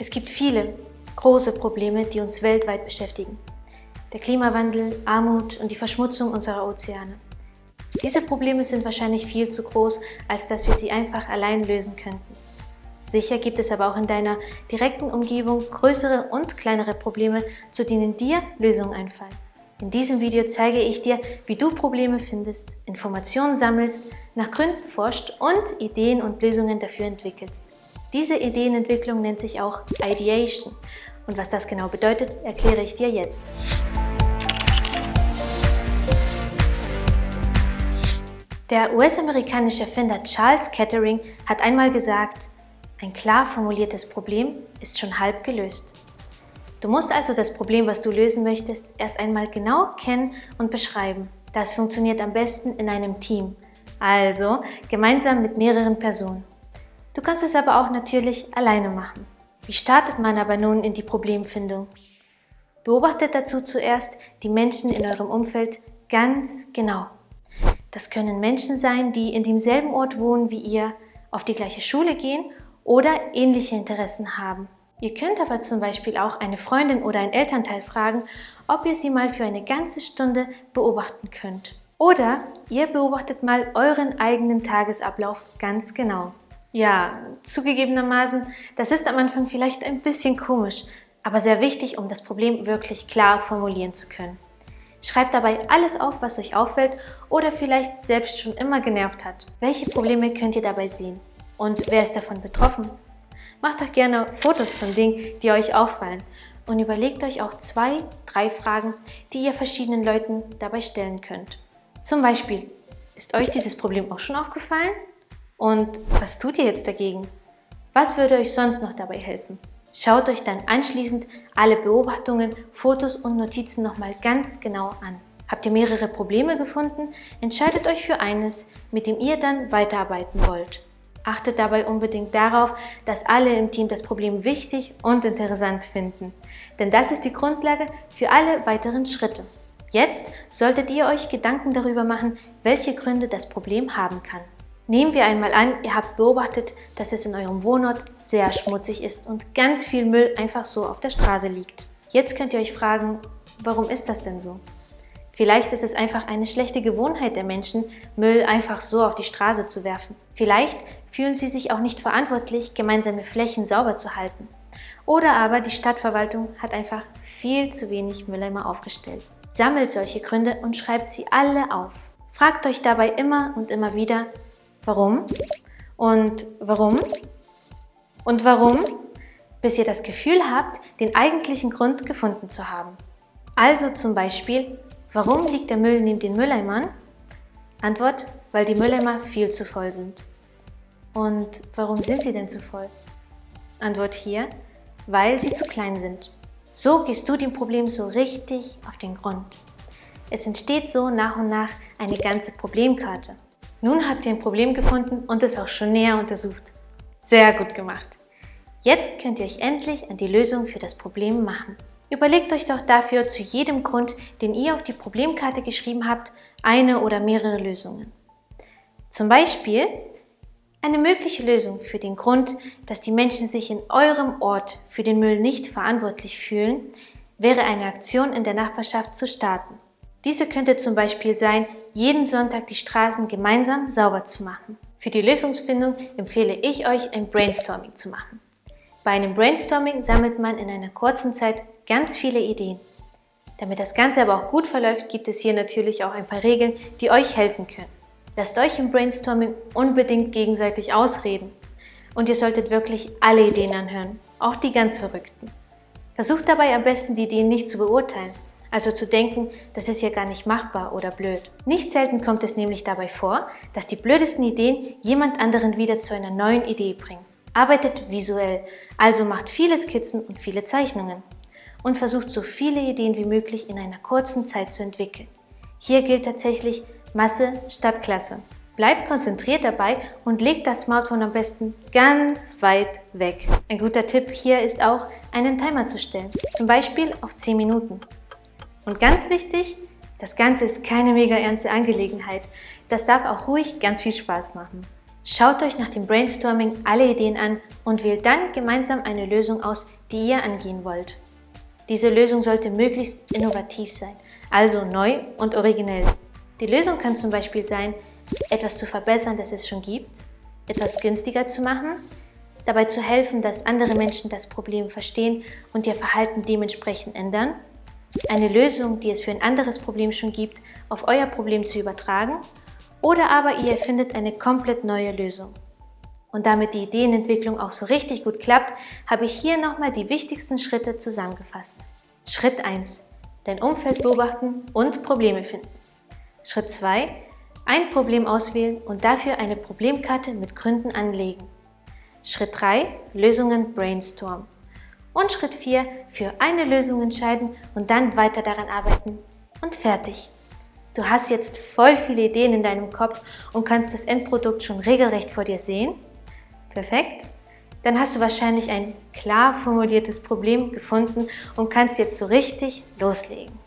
Es gibt viele große Probleme, die uns weltweit beschäftigen. Der Klimawandel, Armut und die Verschmutzung unserer Ozeane. Diese Probleme sind wahrscheinlich viel zu groß, als dass wir sie einfach allein lösen könnten. Sicher gibt es aber auch in deiner direkten Umgebung größere und kleinere Probleme, zu denen dir Lösungen einfallen. In diesem Video zeige ich dir, wie du Probleme findest, Informationen sammelst, nach Gründen forscht und Ideen und Lösungen dafür entwickelst. Diese Ideenentwicklung nennt sich auch Ideation. Und was das genau bedeutet, erkläre ich dir jetzt. Der US-amerikanische Erfinder Charles Kettering hat einmal gesagt, ein klar formuliertes Problem ist schon halb gelöst. Du musst also das Problem, was du lösen möchtest, erst einmal genau kennen und beschreiben. Das funktioniert am besten in einem Team, also gemeinsam mit mehreren Personen. Du kannst es aber auch natürlich alleine machen. Wie startet man aber nun in die Problemfindung? Beobachtet dazu zuerst die Menschen in eurem Umfeld ganz genau. Das können Menschen sein, die in demselben Ort wohnen wie ihr, auf die gleiche Schule gehen oder ähnliche Interessen haben. Ihr könnt aber zum Beispiel auch eine Freundin oder ein Elternteil fragen, ob ihr sie mal für eine ganze Stunde beobachten könnt. Oder ihr beobachtet mal euren eigenen Tagesablauf ganz genau. Ja, zugegebenermaßen, das ist am Anfang vielleicht ein bisschen komisch, aber sehr wichtig, um das Problem wirklich klar formulieren zu können. Schreibt dabei alles auf, was euch auffällt oder vielleicht selbst schon immer genervt hat. Welche Probleme könnt ihr dabei sehen? Und wer ist davon betroffen? Macht doch gerne Fotos von Dingen, die euch auffallen und überlegt euch auch zwei, drei Fragen, die ihr verschiedenen Leuten dabei stellen könnt. Zum Beispiel, ist euch dieses Problem auch schon aufgefallen? Und was tut ihr jetzt dagegen? Was würde euch sonst noch dabei helfen? Schaut euch dann anschließend alle Beobachtungen, Fotos und Notizen nochmal ganz genau an. Habt ihr mehrere Probleme gefunden? Entscheidet euch für eines, mit dem ihr dann weiterarbeiten wollt. Achtet dabei unbedingt darauf, dass alle im Team das Problem wichtig und interessant finden. Denn das ist die Grundlage für alle weiteren Schritte. Jetzt solltet ihr euch Gedanken darüber machen, welche Gründe das Problem haben kann. Nehmen wir einmal an, ihr habt beobachtet, dass es in eurem Wohnort sehr schmutzig ist und ganz viel Müll einfach so auf der Straße liegt. Jetzt könnt ihr euch fragen, warum ist das denn so? Vielleicht ist es einfach eine schlechte Gewohnheit der Menschen, Müll einfach so auf die Straße zu werfen. Vielleicht fühlen sie sich auch nicht verantwortlich, gemeinsame Flächen sauber zu halten. Oder aber die Stadtverwaltung hat einfach viel zu wenig Mülleimer aufgestellt. Sammelt solche Gründe und schreibt sie alle auf. Fragt euch dabei immer und immer wieder, Warum? Und warum? Und warum? Bis ihr das Gefühl habt, den eigentlichen Grund gefunden zu haben. Also zum Beispiel, warum liegt der Müll neben den Mülleimern? Antwort, weil die Mülleimer viel zu voll sind. Und warum sind sie denn zu voll? Antwort hier, weil sie zu klein sind. So gehst du dem Problem so richtig auf den Grund. Es entsteht so nach und nach eine ganze Problemkarte. Nun habt ihr ein Problem gefunden und es auch schon näher untersucht. Sehr gut gemacht! Jetzt könnt ihr euch endlich an die Lösung für das Problem machen. Überlegt euch doch dafür zu jedem Grund, den ihr auf die Problemkarte geschrieben habt, eine oder mehrere Lösungen. Zum Beispiel eine mögliche Lösung für den Grund, dass die Menschen sich in eurem Ort für den Müll nicht verantwortlich fühlen, wäre eine Aktion in der Nachbarschaft zu starten. Diese könnte zum Beispiel sein, jeden Sonntag die Straßen gemeinsam sauber zu machen. Für die Lösungsfindung empfehle ich euch, ein Brainstorming zu machen. Bei einem Brainstorming sammelt man in einer kurzen Zeit ganz viele Ideen. Damit das Ganze aber auch gut verläuft, gibt es hier natürlich auch ein paar Regeln, die euch helfen können. Lasst euch im Brainstorming unbedingt gegenseitig ausreden. Und ihr solltet wirklich alle Ideen anhören, auch die ganz verrückten. Versucht dabei am besten, die Ideen nicht zu beurteilen, also zu denken, das ist ja gar nicht machbar oder blöd. Nicht selten kommt es nämlich dabei vor, dass die blödesten Ideen jemand anderen wieder zu einer neuen Idee bringen. Arbeitet visuell, also macht viele Skizzen und viele Zeichnungen und versucht so viele Ideen wie möglich in einer kurzen Zeit zu entwickeln. Hier gilt tatsächlich Masse statt Klasse. Bleibt konzentriert dabei und legt das Smartphone am besten ganz weit weg. Ein guter Tipp hier ist auch, einen Timer zu stellen, zum Beispiel auf 10 Minuten. Und ganz wichtig, das Ganze ist keine mega ernste Angelegenheit. Das darf auch ruhig ganz viel Spaß machen. Schaut euch nach dem Brainstorming alle Ideen an und wählt dann gemeinsam eine Lösung aus, die ihr angehen wollt. Diese Lösung sollte möglichst innovativ sein, also neu und originell. Die Lösung kann zum Beispiel sein, etwas zu verbessern, das es schon gibt, etwas günstiger zu machen, dabei zu helfen, dass andere Menschen das Problem verstehen und ihr Verhalten dementsprechend ändern, eine Lösung, die es für ein anderes Problem schon gibt, auf euer Problem zu übertragen oder aber ihr erfindet eine komplett neue Lösung. Und damit die Ideenentwicklung auch so richtig gut klappt, habe ich hier nochmal die wichtigsten Schritte zusammengefasst. Schritt 1. Dein Umfeld beobachten und Probleme finden. Schritt 2. Ein Problem auswählen und dafür eine Problemkarte mit Gründen anlegen. Schritt 3. Lösungen brainstormen. Und Schritt 4. Für eine Lösung entscheiden und dann weiter daran arbeiten. Und fertig. Du hast jetzt voll viele Ideen in deinem Kopf und kannst das Endprodukt schon regelrecht vor dir sehen. Perfekt. Dann hast du wahrscheinlich ein klar formuliertes Problem gefunden und kannst jetzt so richtig loslegen.